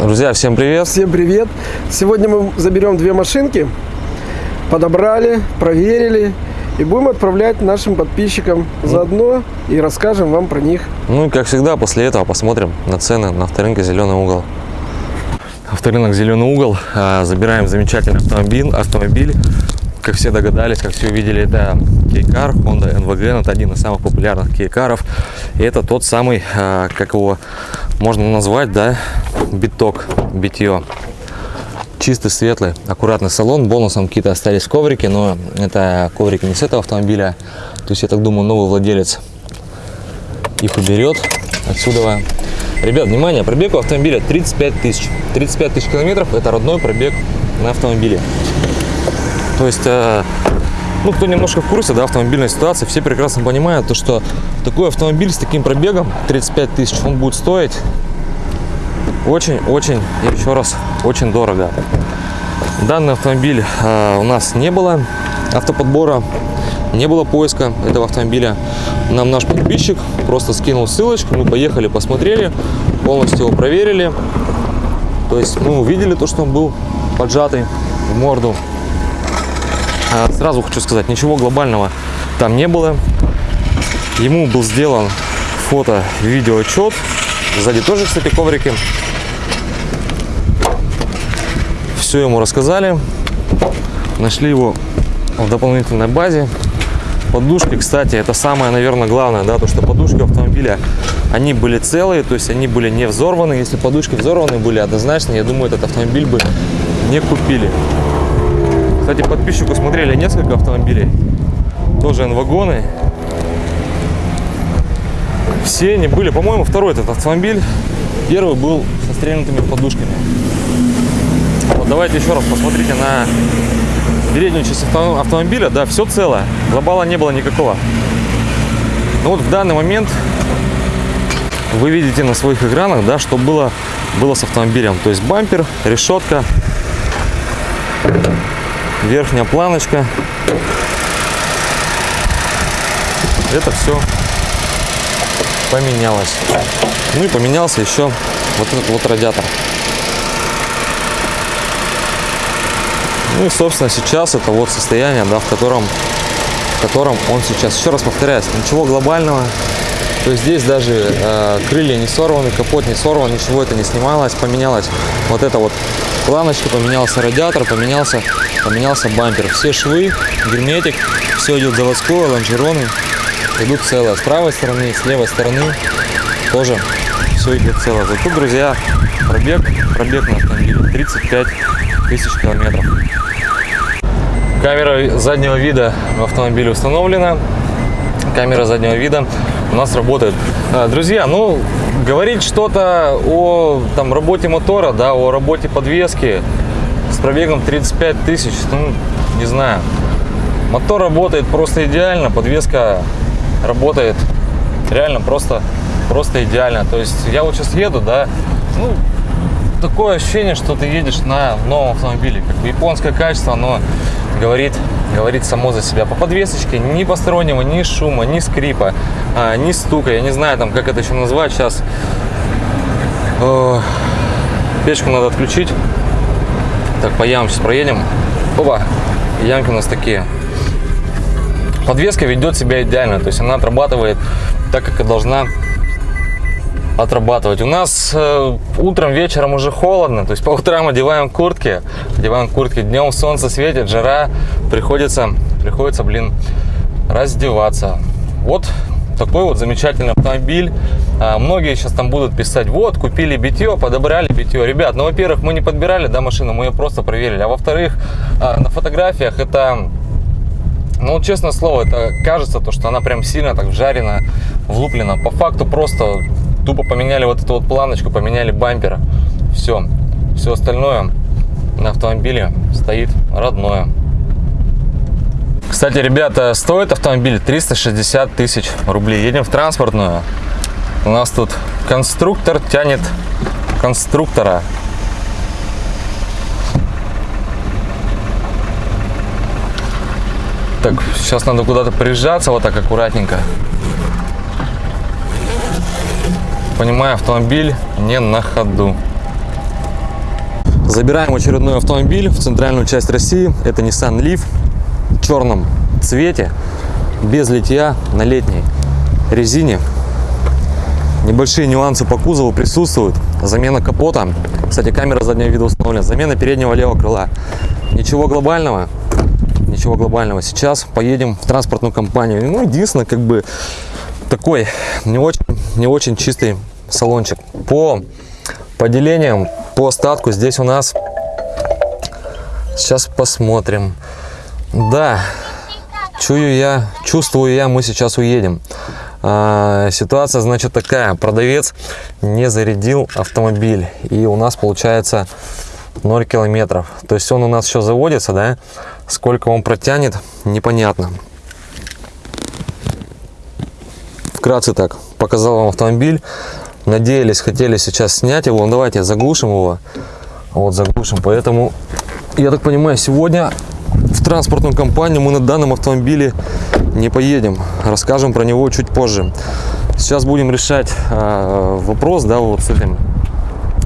Друзья, всем привет! Всем привет! Сегодня мы заберем две машинки, подобрали, проверили и будем отправлять нашим подписчикам заодно и расскажем вам про них. Ну и как всегда, после этого посмотрим на цены на авторынке «Зеленый угол». Авторынок «Зеленый угол». а, Забираем замечательный автомобиль. автомобиль. Как все догадались, как все увидели, это Кейкар, Honda NVG. Это один из самых популярных кейкаров. И это тот самый, а, как его можно назвать, да, биток, битье. Чистый, светлый, аккуратный салон. Бонусом какие-то остались коврики, но это коврики не с этого автомобиля. То есть, я так думаю, новый владелец их уберет отсюда. Ребят, внимание, пробег у автомобиля 35 тысяч. 35 тысяч километров – это родной пробег на автомобиле. То есть, э, ну, кто немножко в курсе, да, автомобильной ситуации, все прекрасно понимают, то, что такой автомобиль с таким пробегом, 35 тысяч, он будет стоить очень-очень, еще раз, очень дорого. Данный автомобиль э, у нас не было автоподбора, не было поиска этого автомобиля. Нам наш подписчик просто скинул ссылочку, мы поехали, посмотрели, полностью его проверили. То есть мы увидели то, что он был поджатый в морду. А, Сразу хочу сказать, ничего глобального там не было. Ему был сделан фото-видео отчет. Сзади тоже, кстати, коврики. Все ему рассказали. Нашли его в дополнительной базе. Подушки, кстати, это самое, наверное, главное, да, то, что подушки автомобиля, они были целые, то есть они были не взорваны. Если подушки взорваны были однозначно, я думаю, этот автомобиль бы не купили. Кстати, подписчику смотрели несколько автомобилей, тоже N-вагоны. Все они были, по-моему, второй этот автомобиль, первый был со стрельнутыми подушками. Вот давайте еще раз посмотрите на переднюю часть авто- автомобиля, да, все целое, глобала не было никакого. Но вот в данный момент вы видите на своих экранах, да, что было, было с автомобилем. То есть бампер, решетка, верхняя планочка. Это все поменялось. Ну и поменялся еще вот этот вот радиатор. Ну и, собственно, сейчас это вот состояние, да, в котором, в котором он сейчас. Еще раз повторяюсь, ничего глобального. То есть здесь даже э, крылья не сорваны, капот не сорван, ничего это не снималось, поменялось вот это вот планочка, поменялся радиатор, поменялся, поменялся бампер. Все швы, герметик, все идет заводское, лонжероны идут целые. С правой стороны, с левой стороны тоже все идет целое. Тут, друзья, пробег, пробег на автомобиле 35 тысяч километров. Камера заднего вида в автомобиле установлена. Камера заднего вида у нас работает. А, Друзья, ну, говорить что-то о там, работе мотора, да, о работе подвески с пробегом 35 тысяч, ну, не знаю. Мотор работает просто идеально, подвеска работает реально просто, просто идеально. То есть я вот сейчас еду, да, ну, такое ощущение, что ты едешь на новом автомобиле. Как бы японское качество, оно говорит, говорит само за себя. По подвесочке ни постороннего, ни шума, ни скрипа, а, ни стука. Я не знаю, там, как это еще назвать сейчас. Э, Печку надо отключить. Так, по ямам сейчас проедем. Опа, ямки у нас такие. Подвеска ведет себя идеально, то есть она отрабатывает так, как и должна отрабатывать. У нас э, утром, вечером уже холодно, то есть по утрам одеваем куртки, одеваем куртки, днем солнце светит, жара, приходится, приходится, блин, раздеваться. Вот такой вот замечательный автомобиль. А, многие сейчас там будут писать, вот, купили битье, подобрали битье. Ребят, ну, во-первых, мы не подбирали, да, машину, мы ее просто проверили. А во-вторых, а, на фотографиях это ну, честное слово, это кажется, то, что она прям сильно так вжарена, влуплена. По факту просто тупо поменяли вот эту вот планочку, поменяли бампер. Все. Все остальное на автомобиле стоит родное. Кстати, ребята, стоит автомобиль 360 тысяч рублей. Едем в транспортную. У нас тут конструктор тянет конструктора. Так, сейчас надо куда-то прижаться вот так аккуратненько. Понимаю, автомобиль не на ходу. Забираем очередной автомобиль в центральную часть России. Это Nissan Leaf в черном цвете, без литья, на летней резине. Небольшие нюансы по кузову присутствуют. Замена капота. Кстати, камера заднего вида установлена. Замена переднего левого крыла. Ничего глобального. Ничего глобального. Сейчас поедем в транспортную компанию. Ну, единственное, как бы такой не очень, не очень чистый салончик. По поделениям, по остатку здесь у нас... Сейчас посмотрим. Да, чую я, чувствую я, мы сейчас уедем. А, ситуация, значит, такая. Продавец не зарядил автомобиль. И у нас получается 0 километров. То есть он у нас еще заводится, да? Сколько он протянет, непонятно. Вкратце так, показал вам автомобиль. Надеялись, хотели сейчас снять его. Ну, давайте заглушим его. Вот заглушим. Поэтому, я так понимаю, сегодня в транспортную компанию мы на данном автомобиле не поедем. Расскажем про него чуть позже. Сейчас будем решать э, вопрос, да, вот с этим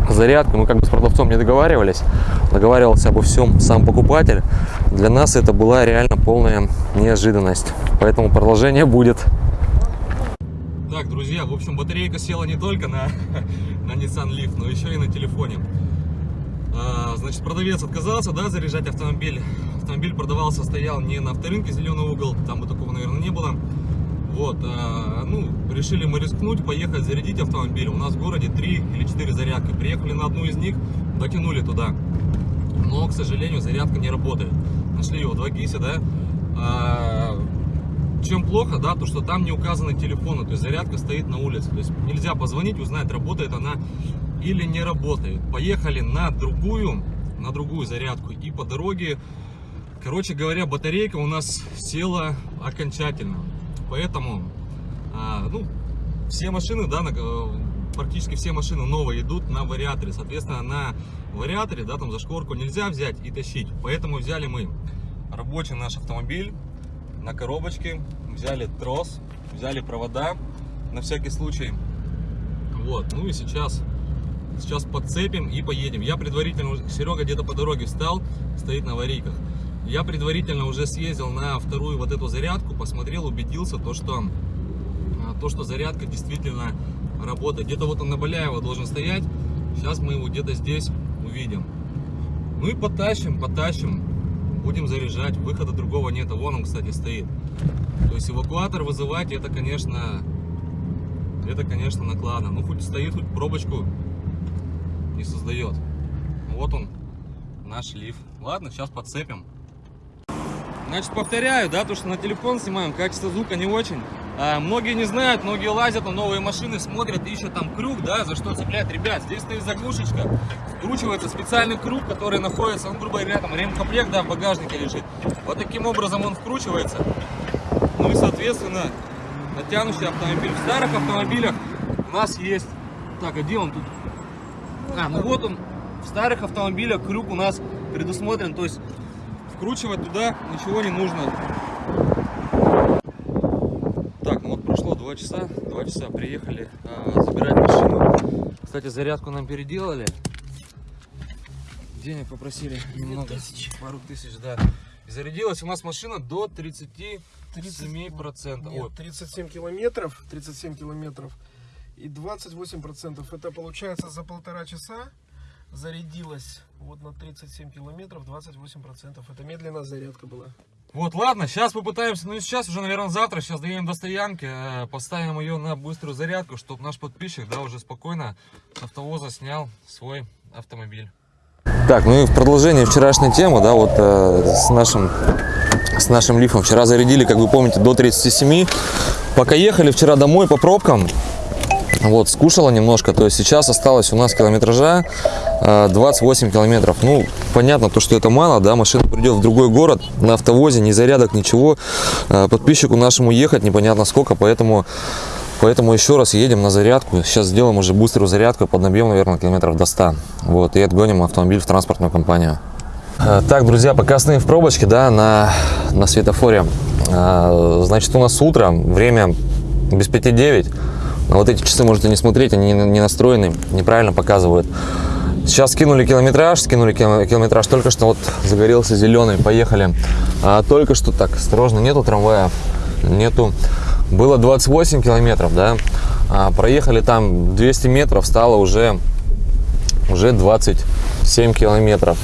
зарядкой. Мы как бы с продавцом не договаривались. Договаривался обо всем сам покупатель. Для нас это была реально полная неожиданность. Поэтому продолжение будет. Так, друзья, в общем, батарейка села не только на, на Nissan Leaf, но еще и на телефоне. А, значит, продавец отказался, да, заряжать автомобиль. Автомобиль продавался, стоял не на авторынке Зеленый угол, там бы такого, наверное, не было. Вот, а, ну, решили мы рискнуть, поехать зарядить автомобиль. У нас в городе 3 или 4 зарядки. Приехали на одну из них, дотянули туда. Но, к сожалению, зарядка не работает. Нашли его 2 гиси, да. А, чем плохо, да, то что там не указаны телефоны, то есть зарядка стоит на улице. То есть нельзя позвонить, узнать, работает она или не работает. Поехали на другую, на другую зарядку. И по дороге, короче говоря, батарейка у нас села окончательно. Поэтому, а, ну, все машины, да, на, э, практически все машины новые идут на вариаторе. Соответственно, на вариаторе, да, там за шкорку нельзя взять и тащить. Поэтому взяли мы рабочий наш автомобиль на коробочке, взяли трос, взяли провода на всякий случай. Вот, ну и сейчас Сейчас подцепим и поедем. Я предварительно, Серега где-то по дороге встал, стоит на аварийках. Я предварительно уже съездил на вторую вот эту зарядку, посмотрел, убедился, то, что, а, то, что зарядка действительно работает. Где-то вот он на Баляева должен стоять. Сейчас мы его где-то здесь увидим. Ну и потащим, потащим. Будем заряжать. Выхода другого нет. А вон он, кстати, стоит. То есть эвакуатор вызывать, это, конечно, это, конечно, накладно. Ну, хоть стоит, хоть пробочку не создает. Вот он, наш лиф. Ладно, сейчас подцепим. Значит, повторяю, да, то, что на телефон снимаем, качество звука не очень. А, многие не знают, многие лазят на новые машины, смотрят, ищут там круг, да, за что цеплять. Ребят, здесь стоит заглушечка, вкручивается специальный круг, который находится, ну, грубо говоря, там ремкомплект, да, в багажнике лежит. Вот таким образом он вкручивается. Ну и, соответственно, натянущий автомобиль. В старых автомобилях у нас есть... Так, а где он тут? А, ну вот он, в старых автомобилях крюк у нас предусмотрен, то есть вкручивать туда ничего не нужно. 2 часа, 2 часа приехали а, забирать машину. Кстати, зарядку нам переделали. Денег попросили немного, тысяч. пару тысяч, да. И зарядилась у нас машина до 37%. 30, нет, 37 километров, 37 километров и 28%. Это получается за полтора часа зарядилась вот на 37 километров 28%. Это медленная зарядка была. Вот, ладно, сейчас попытаемся, ну и сейчас уже, наверное, завтра, сейчас доедем до стоянки, э, поставим ее на быструю зарядку, чтобы наш подписчик, да, уже спокойно с автовоза снял свой автомобиль. Так, ну и в продолжение вчерашней темы, да, вот э, с нашим с нашим лифом вчера зарядили, как вы помните, до 37. Пока ехали вчера домой по пробкам, вот, скушала немножко, то есть сейчас осталось у нас километража 28 э, километров. Ну, понятно, то, что это мало, да, машина придет в другой город на автовозе, ни зарядок, ничего. Э, подписчику нашему ехать непонятно сколько, поэтому, поэтому еще раз едем на зарядку. Сейчас сделаем уже быструю зарядку, поднабьем, наверное, километров до 100. Вот, и отгоним автомобиль в транспортную компанию. Э, так, друзья, пока стоим в пробочке, да, на, на светофоре. Значит, у нас утро, время без 5-9. На вот эти часы можете не смотреть, они не настроены, неправильно показывают. Сейчас скинули километраж, скинули кило- километраж. Только что вот загорелся зеленый, поехали. А, только что так, осторожно, нету трамвая, нету. Было 28 километров, да. А, проехали там 200 метров, стало уже уже 27 километров.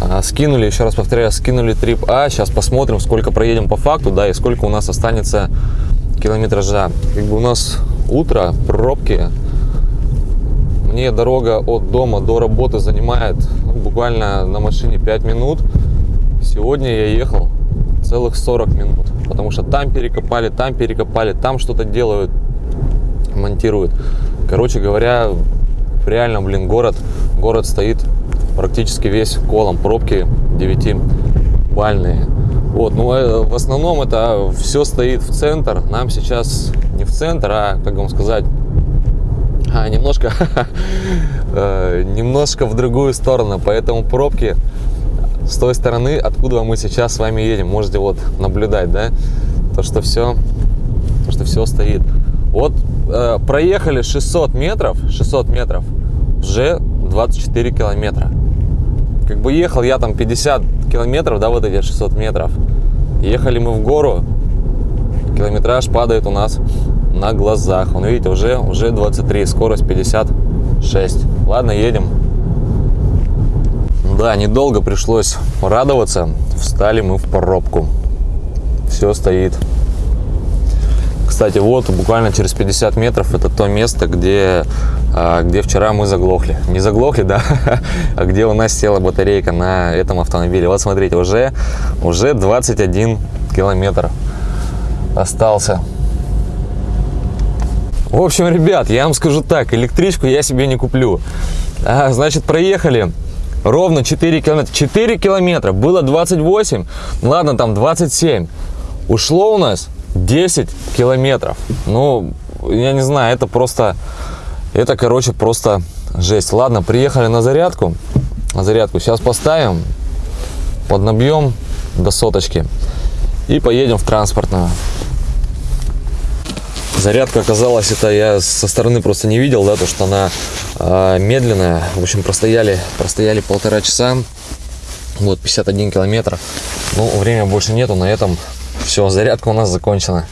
А, Скинули, еще раз повторяю, скинули трип А. Сейчас посмотрим, сколько проедем по факту, да, и сколько у нас останется километража. Как бы у нас утро, пробки. Мне дорога от дома до работы занимает ну, буквально на машине 5 минут. Сегодня я ехал целых 40 минут, потому что там перекопали, там перекопали, там что-то делают, монтируют. Короче говоря, реально, блин, город, город стоит практически весь колом, пробки 9-бальные. Вот, ну, э, в основном это все стоит в центр. Нам сейчас не в центр, а, как вам сказать, а, немножко, э, немножко в другую сторону. Поэтому пробки с той стороны, откуда мы сейчас с вами едем, можете вот наблюдать, да, то, что все, то, что все стоит. Вот э, проехали 600 метров, 600 метров, уже 24 километра. Как бы ехал я там 50 километров, да, вот эти 600 метров. Ехали мы в гору, километраж падает у нас на глазах. Он, видите, уже, уже 23, скорость 56. Ладно, едем. Да, недолго пришлось радоваться. Встали мы в пробку. Все стоит. Кстати, вот буквально через 50 метров это то место, где, где вчера мы заглохли. Не заглохли, да, а где у нас села батарейка на этом автомобиле. Вот смотрите, уже, уже 21 километр остался. В общем, ребят, я вам скажу так, электричку я себе не куплю. А, значит, проехали ровно 4 километра. 4 километра, было 28, ладно, там 27. Ушло у нас 10 километров. Ну, я не знаю, это просто, это, короче, просто жесть. Ладно, приехали на зарядку. На зарядку сейчас поставим, поднабьем до соточки и поедем в транспортную. Зарядка оказалась, это я со стороны просто не видел, да, то что она э, медленная. В общем, простояли, простояли полтора часа. Вот 51 километр. Ну, время больше нету, на этом все, зарядка у нас закончена.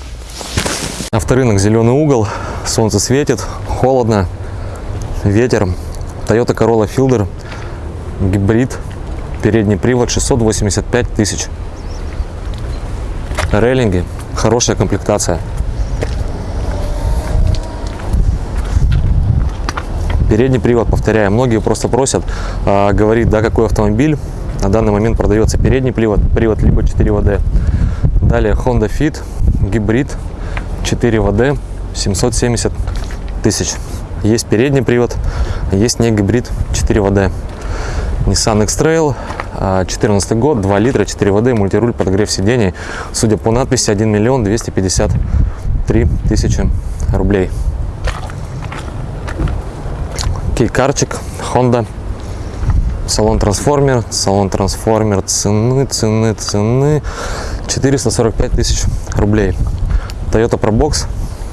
Авторынок зеленый угол, солнце светит, холодно, ветер. Toyota Corolla Fielder, гибрид, передний привод, 685 тысяч. Рейлинги, хорошая комплектация. Передний привод, повторяю, многие просто просят, а, говорит, да, какой автомобиль. На данный момент продается передний привод, привод либо 4 ВД. Далее Honda Fit, гибрид, 4 ВД, 770 тысяч. Есть передний привод, есть не гибрид, 4 ВД. Nissan X-Trail, 14 год, 2 литра, 4 ВД, мультируль, подогрев сидений. Судя по надписи, 1 миллион 253 тысячи рублей. Кейкарчик, Honda, салон трансформер, салон трансформер, цены, цены, цены, 445 тысяч рублей. Toyota Probox,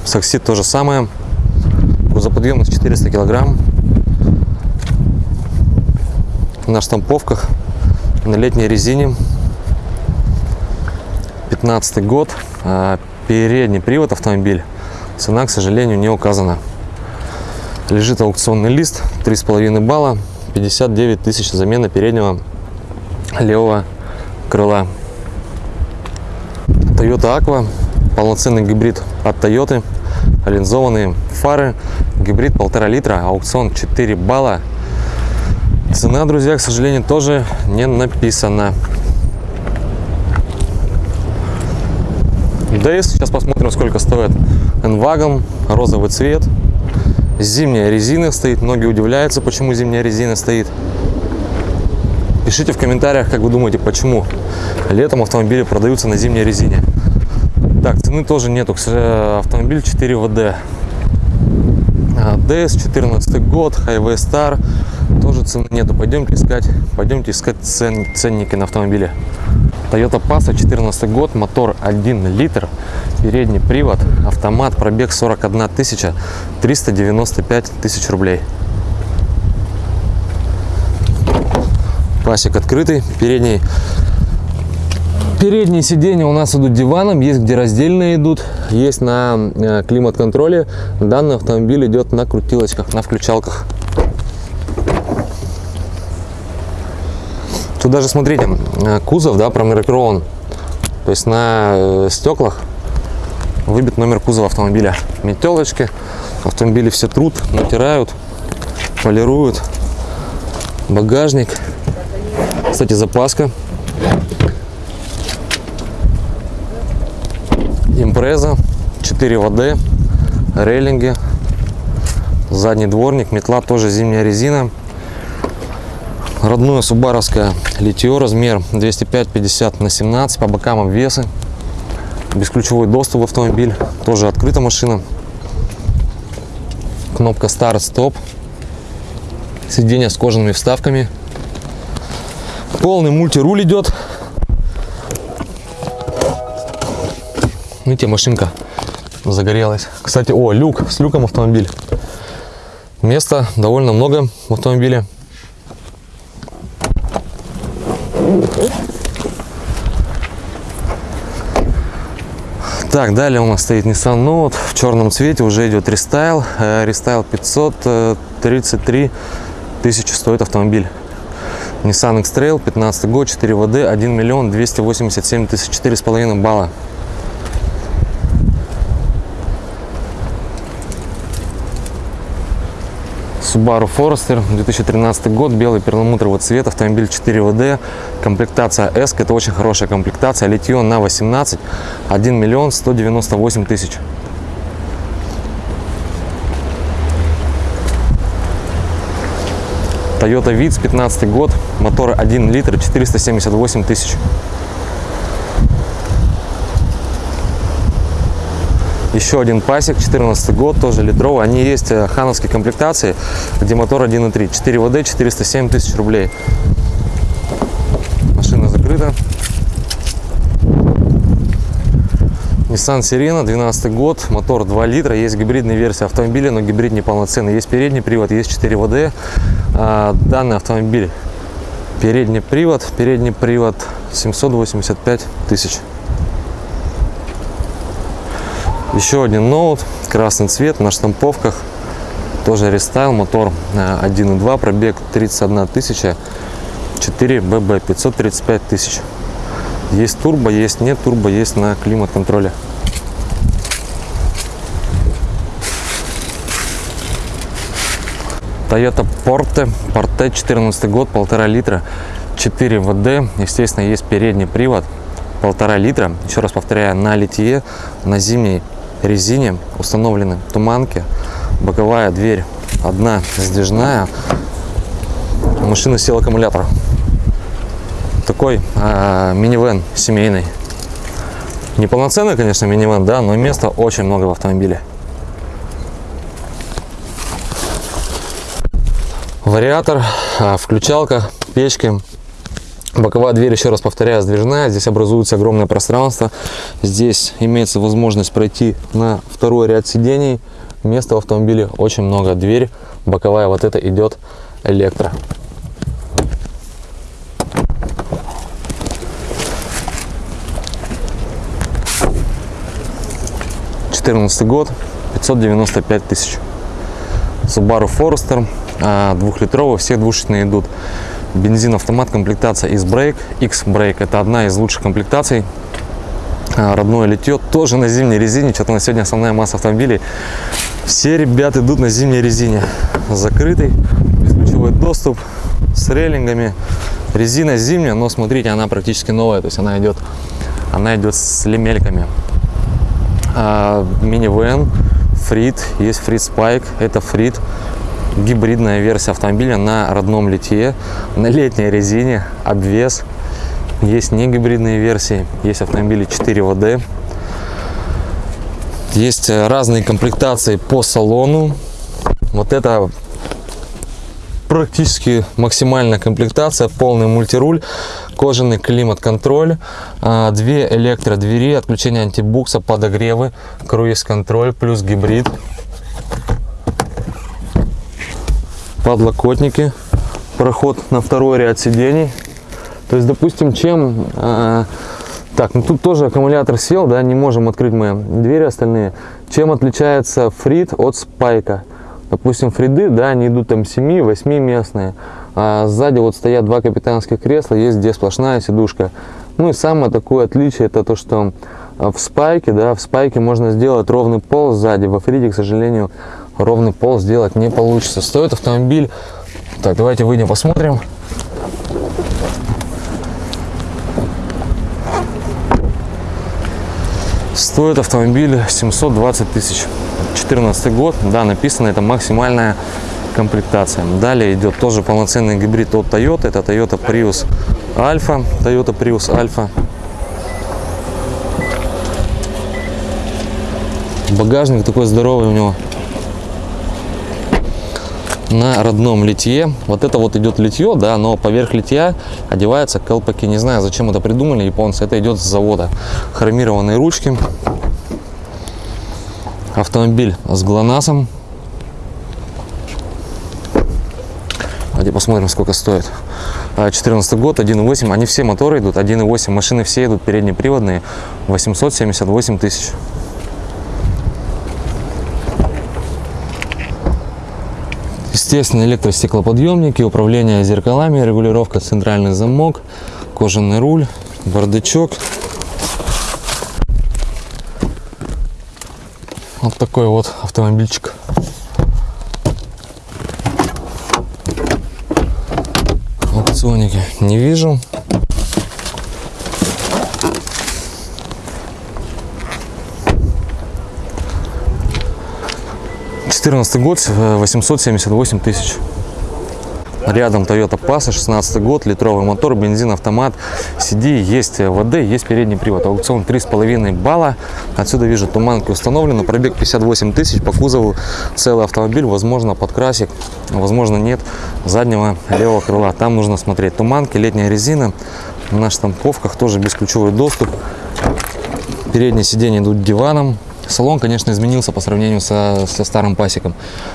Саксид то же самое, грузоподъемность 400 килограмм, на штамповках, на летней резине, 15 год, а, передний привод автомобиль, цена, к сожалению, не указана. Лежит аукционный лист, 3,5 балла, 59 тысяч замена переднего левого крыла. Toyota Aqua, полноценный гибрид от Toyota, линзованные фары, гибрид полтора литра, аукцион 4 балла. Цена, друзья, к сожалению, тоже не написана. Дейс, сейчас посмотрим, сколько стоит Enwagon, розовый цвет, Зимняя резина стоит. Многие удивляются, почему зимняя резина стоит. Пишите в комментариях, как вы думаете, почему летом автомобили продаются на зимней резине. Так, цены тоже нету. Автомобиль 4 ВД. DS 14 год, Highway Star. Тоже цены нету. Пойдемте искать, пойдемте искать цен, ценники на автомобиле. Toyota Passa 14 год, мотор 1 литр, передний привод, автомат, пробег 41 тысяча, 395 тысяч рублей. Пасек открытый. Передний Передние сиденья у нас идут диваном, есть где раздельные идут, есть на э, климат-контроле. Данный автомобиль идет на крутилочках, на включалках. Тут даже, смотрите, э, кузов, да, промаркирован. То есть на э, стеклах выбит номер кузова автомобиля. Метелочки, автомобили все труд, натирают, полируют. Багажник. Кстати, запаска импреза 4 ВД, рейлинги, задний дворник, метла тоже зимняя резина. Родное субаровское литье, размер 205-50 на 17, по бокам обвесы. Бесключевой доступ в автомобиль, тоже открыта машина. Кнопка старт-стоп. Сиденье с кожаными вставками. Полный мультируль идет. Видите, машинка загорелась. Кстати, о, люк, с люком автомобиль. Места довольно много в автомобиле. Так, далее у нас стоит Nissan Note в черном цвете, уже идет рестайл. Э, рестайл 533 тысячи стоит автомобиль. Nissan X-Trail, 15 год, 4WD, 1 миллион 287 тысяч, 4,5 балла. Subaru Forester, 2013 год, белый перламутровый цвет, автомобиль 4WD, комплектация S, это очень хорошая комплектация, литье на 18, 1 миллион 198 тысяч. Toyota Vitz, 15 год, мотор 1 литр, 478 тысяч. Еще один пасек, 14 год, тоже литровый. Они есть э, хановские комплектации, где мотор 1.3. 4 ВД, 407 тысяч рублей. Машина закрыта. Nissan Sirena, 12 год, мотор 2 литра, есть гибридная версия автомобиля, но гибрид неполноценный. Есть передний привод, есть 4 ВД. А, данный автомобиль передний привод, передний привод 785 тысяч. Еще один ноут, красный цвет на штамповках. Тоже рестайл, мотор 1.2, э, пробег 31 тысяча, 4 ББ, 535 тысяч. Есть турбо, есть нет турбо, есть на климат-контроле. Toyota Porte, Porte 14 год, полтора литра, 4 ВД. Естественно, есть передний привод, полтора литра. Еще раз повторяю, на литье, на зимней резине установлены туманки, боковая дверь одна сдвижная, машина сел аккумулятор. Такой э, минивэн семейный. Неполноценный, конечно, минивэн, да, но места очень много в автомобиле. Вариатор, а, включалка, печки, Боковая дверь, еще раз повторяю, сдвижная. Здесь образуется огромное пространство. Здесь имеется возможность пройти на второй ряд сидений. Места в автомобиле очень много. Дверь боковая вот это идет электро. Четырнадцатый год, 595 тысяч. Subaru Forester, а, двухлитровый, все двушечные идут бензин автомат комплектация из брейк x брейк это одна из лучших комплектаций. А, родное литье тоже на зимней резине. Что-то на сегодня основная масса автомобилей. Все ребята идут на зимней резине. Закрытый бесключевой доступ с рейлингами. Резина зимняя но смотрите она практически новая. То есть она идет она идет с лемельками. А, минивэн фрит есть фрит спайк. Это фрит гибридная версия автомобиля на родном литье, на летней резине, обвес. Есть не гибридные версии, есть автомобили 4 ВД. Есть разные комплектации по салону. Вот это практически максимальная комплектация, полный мультируль, кожаный климат-контроль, а, две электродвери, отключение антибукса, подогревы, круиз-контроль плюс гибрид подлокотники, проход на второй ряд сидений. То есть, допустим, чем... э, так, ну тут тоже аккумулятор сел, да, не можем открыть мы двери остальные. Чем отличается фрит от спайка? Допустим, фриды, да, они идут там 7-8 местные. А сзади вот стоят два капитанских кресла, есть где сплошная сидушка. Ну и самое такое отличие, это то, что а, в спайке, да, в спайке можно сделать ровный пол сзади. Во фриде, к сожалению, ровный пол сделать не получится. Стоит автомобиль... Так, давайте выйдем посмотрим. Стоит автомобиль 720 тысяч. 14 год, да, написано, это максимальная комплектация. Далее идет тоже полноценный гибрид от Toyota. Это Toyota Prius Alpha. Toyota Prius Alpha. Багажник такой здоровый у него. На родном литье. Вот это вот идет литье, да, но поверх литья одеваются колпаки. Не знаю, зачем это придумали японцы. Это идет с завода. Хромированные ручки. Автомобиль с ГЛОНАССом. Давайте посмотрим, сколько стоит. 14 год, 1.8. Они все моторы идут 1.8. Машины все идут переднеприводные. 878 тысяч. Естественно, электростеклоподъемники, управление зеркалами, регулировка центральный замок, кожаный руль, бардачок. Вот такой вот автомобильчик. Аукционники не вижу. Четырнадцатый год, э, 878 тысяч. Рядом Toyota Passa, 16 год, литровый мотор, бензин, автомат, CD, есть ВД, есть передний привод. Аукцион 3,5 балла. Отсюда вижу туманки установлены, пробег 58 тысяч, по кузову целый автомобиль, возможно подкрасик, возможно нет заднего левого крыла. Там нужно смотреть туманки, летняя резина, на штамповках тоже бесключевой доступ. Передние сиденья идут диваном, Салон, конечно, изменился по сравнению со, со старым пасеком.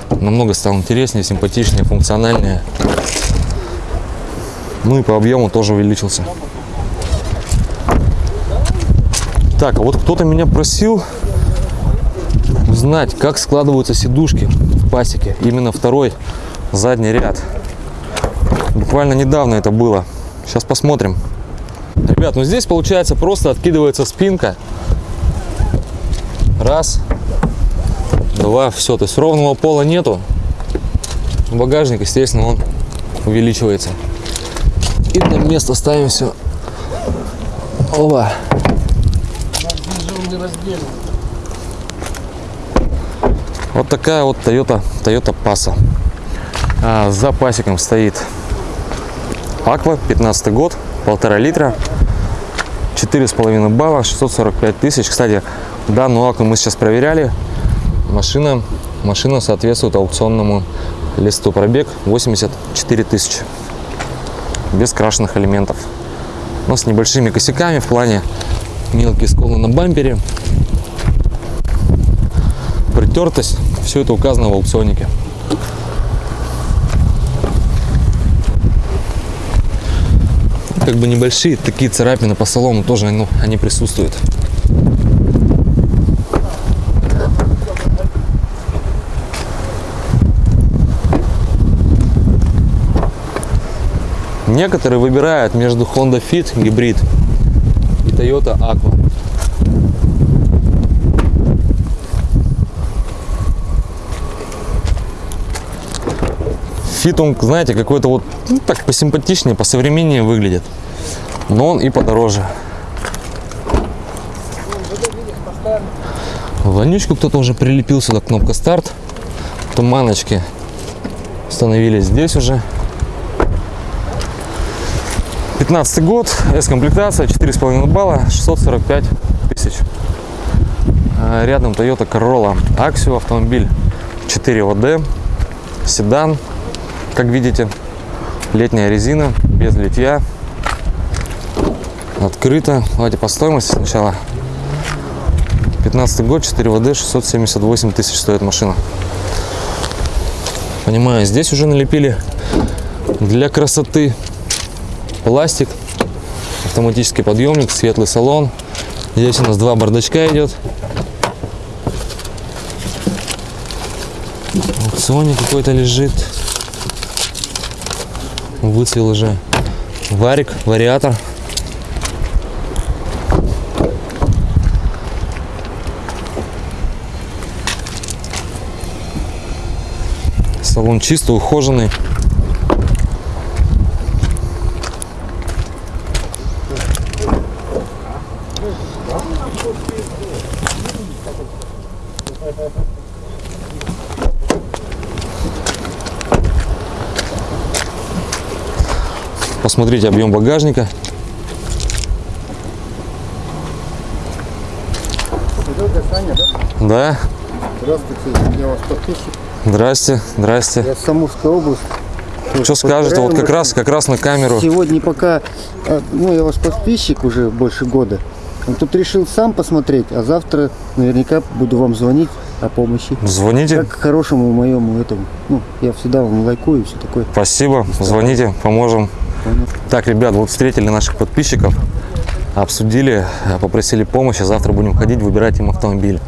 Намного стал интереснее, симпатичнее, функциональнее. Ну и по объему тоже увеличился. Так, а вот кто-то меня просил узнать, как складываются сидушки в пасеке. Именно второй задний ряд. Буквально недавно это было. Сейчас посмотрим. Ребят, ну здесь получается просто откидывается спинка Раз, два, все. То есть ровного пола нету. Багажник, естественно, он увеличивается. И на место ставим все. Оба. Вот такая вот Toyota, Toyota Passa. А за пасеком стоит Aqua, 15 год, полтора литра, четыре с половиной балла, 645 тысяч. Кстати, Данную акку мы сейчас проверяли. Машина, машина соответствует аукционному листу. Пробег 84 тысячи. Без крашенных элементов. Но с небольшими косяками в плане мелкие сколы на бампере. Притертость. Все это указано в аукционнике. Как бы небольшие такие царапины по салону тоже ну, они присутствуют. Некоторые выбирают между Honda Fit гибрид и Toyota Aqua. Fit он, знаете, какой-то вот ну, так посимпатичнее, посовременнее выглядит. Но он и подороже. Вонючку кто-то уже прилепил сюда, кнопка старт. Туманочки установились здесь уже. 15 год, S-комплектация, 4,5 балла, 645 тысяч. А, рядом Toyota Corolla Axio автомобиль 4 ВД, седан, как видите, летняя резина, без литья, открыто. Давайте по стоимости сначала. 15 год, 4 ВД, 678 тысяч стоит машина. Понимаю, здесь уже налепили Для красоты пластик, автоматический подъемник, светлый салон. Здесь у нас два бардачка идет. Вот Sony какой-то лежит. Выцвел уже. Варик, вариатор. Салон чисто ухоженный. Посмотрите объем багажника. Да, Здравствуйте, я вас подписчик. здрасте, здрасте. Я с Самурской области. Что скажете? Вот как раз, как раз на камеру. Сегодня пока, э, ну я ваш подписчик уже больше года. А Тут решил сам посмотреть, а завтра наверняка буду вам звонить о помощи. Звоните. Как к хорошему моему этому. Ну, я всегда вам лайкую и все такое. Спасибо. Звоните, поможем. Так, ребят, вот встретили наших подписчиков, обсудили, э, попросили помощи. Завтра будем ходить, выбирать им автомобиль.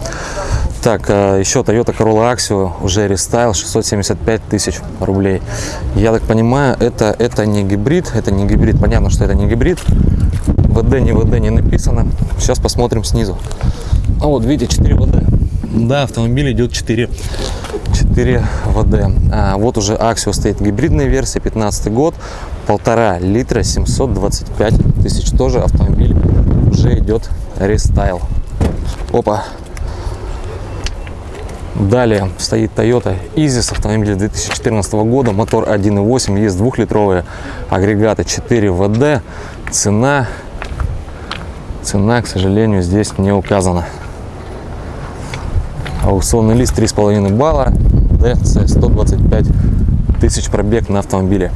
Так, э, еще Toyota Corolla Axio, уже рестайл, 675 тысяч рублей. Я так понимаю, это, это не гибрид, это не гибрид, понятно, что это не гибрид. ВД, не ВД не написано. Сейчас посмотрим снизу. А вот видите, 4 ВД. Да, автомобиль идет 4, 4 ВД. А, вот уже Axio стоит гибридная версия, 15 год, полтора литра, 725 тысяч. Тоже автомобиль уже идет рестайл. Опа. Далее стоит Toyota Isis, автомобиль 2014 года, мотор 1.8, есть двухлитровые агрегаты 4 ВД. Цена, цена, к сожалению, здесь не указана. Аукционный лист 3,5 балла, DC 125 тысяч пробег на автомобиле.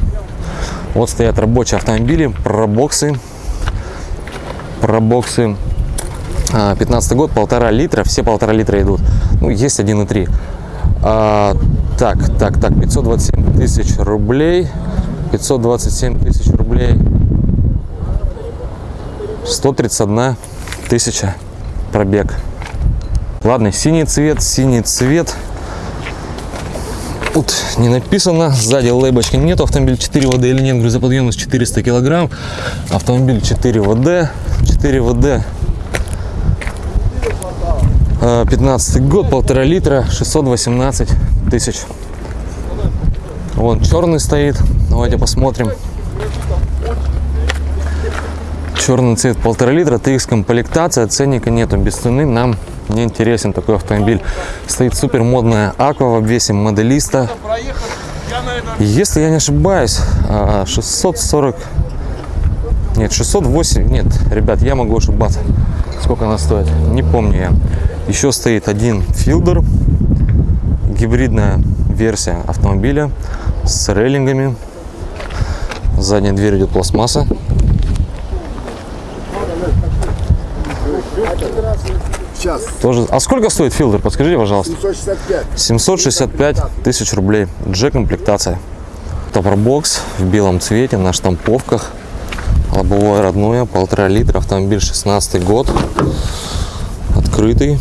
Вот стоят рабочие автомобили, пробоксы, пробоксы. А, 15 год, полтора литра, все полтора литра идут. Ну, есть 1,3. А, так, так, так, 527 тысяч рублей. 527 тысяч рублей. 131 тысяча пробег. Ладно, синий цвет, синий цвет. Тут не написано, сзади лейбочки нет, автомобиль 4 ВД или нет, грузоподъемность 400 килограмм, автомобиль 4 ВД, 4 ВД, Э, 15 год, полтора литра, 618 тысяч. Вон черный стоит, давайте посмотрим. Черный цвет полтора литра, TX комплектация, ценника нету, без цены нам не интересен такой автомобиль. Стоит супер модная аква в обвесе моделиста. Если я не ошибаюсь, а, 640, нет, 608, нет, ребят, я могу ошибаться. Сколько она стоит, не помню я. Еще стоит один филдер, гибридная версия автомобиля с рейлингами. Задняя дверь идет пластмасса. Сейчас. Тоже. А сколько стоит филдер? Подскажите, пожалуйста. 165. 765 тысяч рублей. G-комплектация. Топорбокс в белом цвете на штамповках. Лобовое родное, полтора литра. Автомобиль 16 год. Открытый.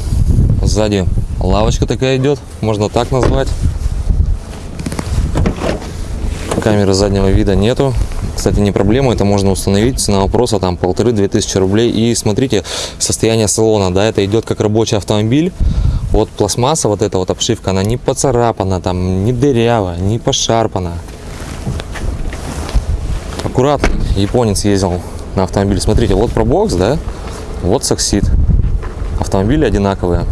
Сзади лавочка такая идет. Можно так назвать. Камеры заднего вида нету. Кстати, не проблема, это можно установить. Цена вопроса там полторы-две тысячи рублей. И смотрите, состояние салона, да, это идет как рабочий автомобиль. Вот пластмасса, вот эта вот обшивка, она не поцарапана, там, не дырява, не пошарпана. Аккуратно, японец ездил на автомобиле. Смотрите, вот пробокс, да, вот саксид. Автомобили одинаковые.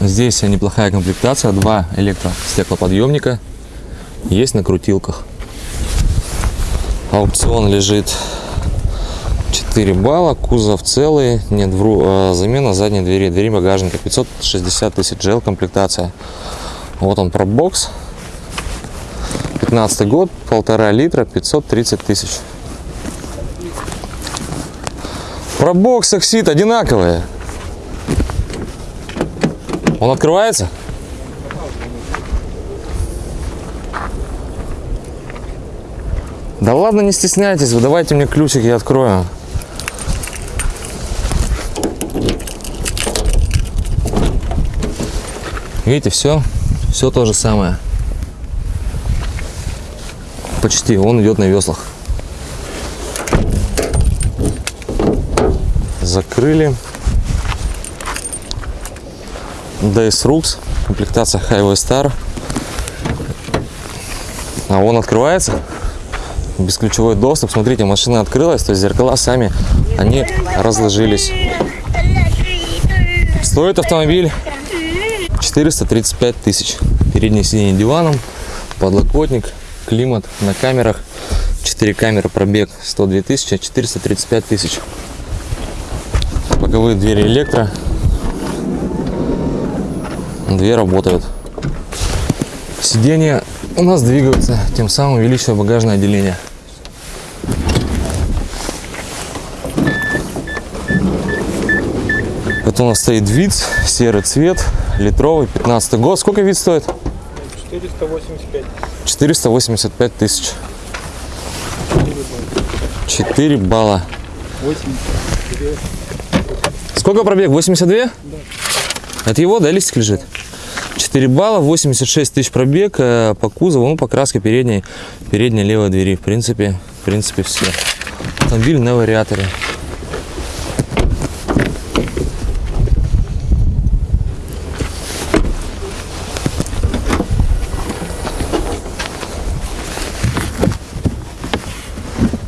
Здесь неплохая комплектация, два электростеклоподъемника, есть на крутилках. Аукцион лежит 4 балла, кузов целый, нет, вру, а, замена задней двери, двери багажника, 560 тысяч GL комплектация. Вот он пробокс, 15 год, полтора литра, 530 тысяч. Пробокс, оксид одинаковые. Он открывается? Да ладно, не стесняйтесь, вы давайте мне ключик, я открою. Видите, все, все то же самое. Почти, он идет на веслах. Закрыли. DS Rux, комплектация Highway Star. А он открывается. Бесключевой доступ. Смотрите, машина открылась, то есть зеркала сами, они разложились. Стоит автомобиль 435 тысяч. Переднее сиденье диваном, подлокотник, климат на камерах. 4 камеры, пробег 102 тысячи, 435 тысяч. Боковые двери электро. Две работают. Сиденья у нас двигаются, тем самым увеличивая багажное отделение. Это у нас стоит вид, серый цвет, литровый, 15 год. Сколько вид стоит? 485. 485 тысяч. 4 балла. 82. Сколько пробег? 82? Да. Это его, да, листик лежит? 4 балла, 86 тысяч пробег э, по кузову, ну, покраска передней, передней левой двери. В принципе, в принципе, все. Автомобиль на вариаторе.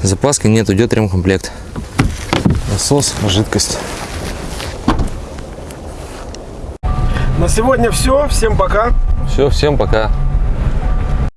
Запаски нет, идет ремкомплект. Насос, жидкость. На сегодня все. Всем пока. Все, всем пока.